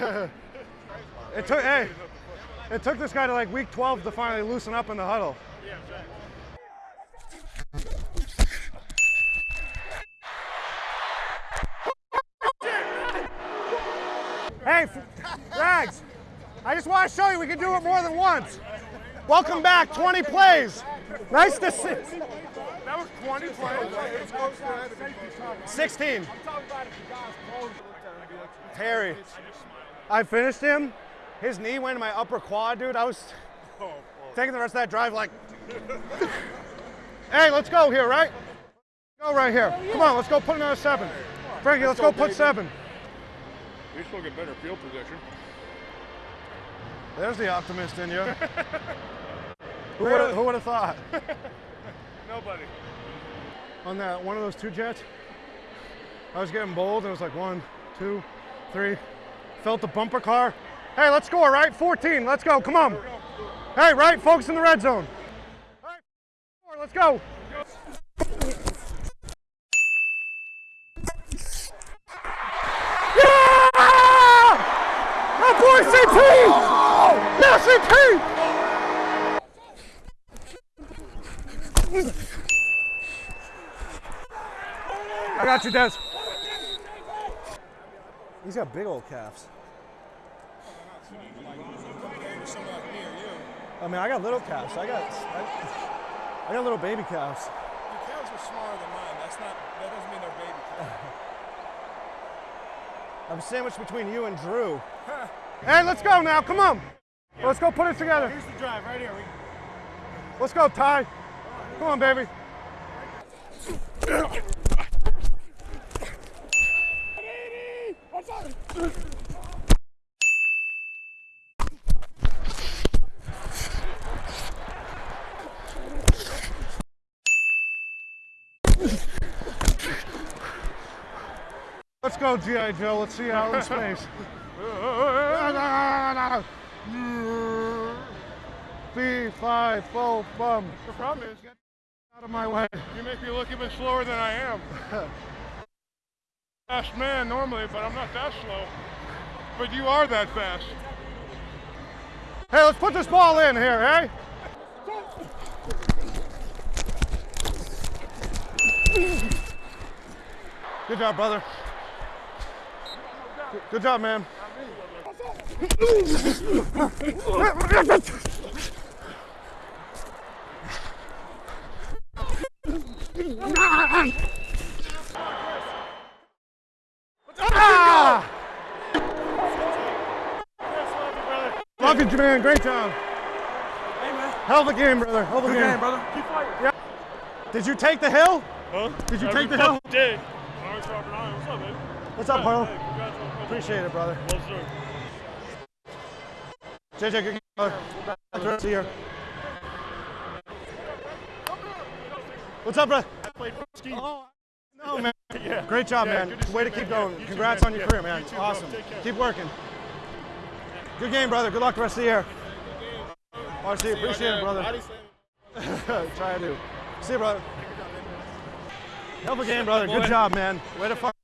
It took, hey, it took this guy to like week 12 to finally loosen up in the huddle. Hey, Rags, I just want to show you we can do it more than once. Welcome back, 20 plays. Nice to see. That was 20 plays. 16. Terry, I finished him. His knee went in my upper quad, dude. I was taking the rest of that drive like, hey, let's go here, right? Go right here. Come on, let's go put another seven. Frankie, let's go put seven. We still get better field position. There's the optimist in you. who would have who would have thought? Nobody. On that one of those two jets, I was getting bold. and It was like one, two, three. Felt the bumper car. Hey, let's score, right? 14. Let's go. Come on. Hey, right? Focus in the red zone. Hey, score, let's go. Yeah! My boy CP! Yeah, CP! I got you, Des. He's got big old calves. I mean, I got little calves. I got, I, I got little baby calves. Your calves are smaller than mine. That's not. That doesn't mean they're baby calves. I'm sandwiched between you and Drew. hey, let's go now. Come on. Let's go put it together. Here's the drive right here. We, Let's go, Ty. Come on, baby. Let's go, G.I. Joe. Let's see you out in space. B five full bum. The problem is, get Out of my way. you make me look even slower than I am. Fast man normally, but I'm not that slow. But you are that fast. Hey, let's put this ball in here, hey? Good job, brother. Good- job, man. Ah! Love you, man. Great job. Hell of a game, brother. Hell of a game. brother. Keep fighting. Yeah. Did you take the hill? Huh? Did you Every take the hill? fucking Day. Lawrence Robert Allen, What's up, man? What's up, Harlow? Hey, congrats on the Appreciate it, brother. Well, sir. JJ, good brother. Back the rest of the year. What's up, brother? Played ski. Oh, no, man. Yeah. Great job, Yeah, man. Way to keep Yeah, going. you Congrats man. on your Yeah, career, man. you too, awesome. Keep working. Good game, brother. Good luck the rest of the year. RC, appreciate it, brother. Try to. See you, brother. Hell of a game, brother. Good job, man. Way to it.